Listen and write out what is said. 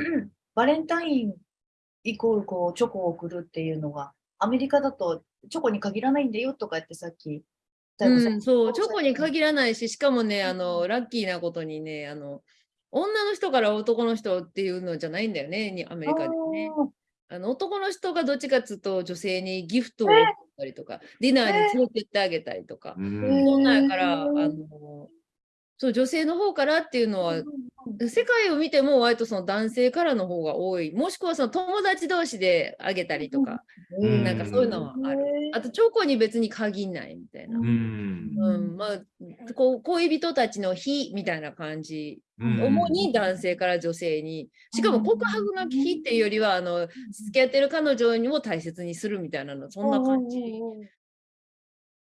バレンタインイコールこうチョコを送るっていうのが、アメリカだとチョコに限らないんだよとかってさっき、うん、そう、チョコに限らないし、しかもね、あの、ラッキーなことにね、あの、女の人から男の人っていうのじゃないんだよね、アメリカでね。あの男の人がどっちかっつうと女性にギフトを送ったりとか、ディナーに連れてってあげたりとか、そんなんやから、あのそう女性の方からっていうのは、世界を見ても割とその男性からの方が多い。もしくはその友達同士であげたりとか、うん、なんかそういうのはある。あとチョコに別に限んないみたいな、うん、うん、まあこう恋人たちの日みたいな感じ、うん、主に男性から女性に。しかも告白の日っていうよりはあの付き合ってる彼女にも大切にするみたいなの。そんな感じ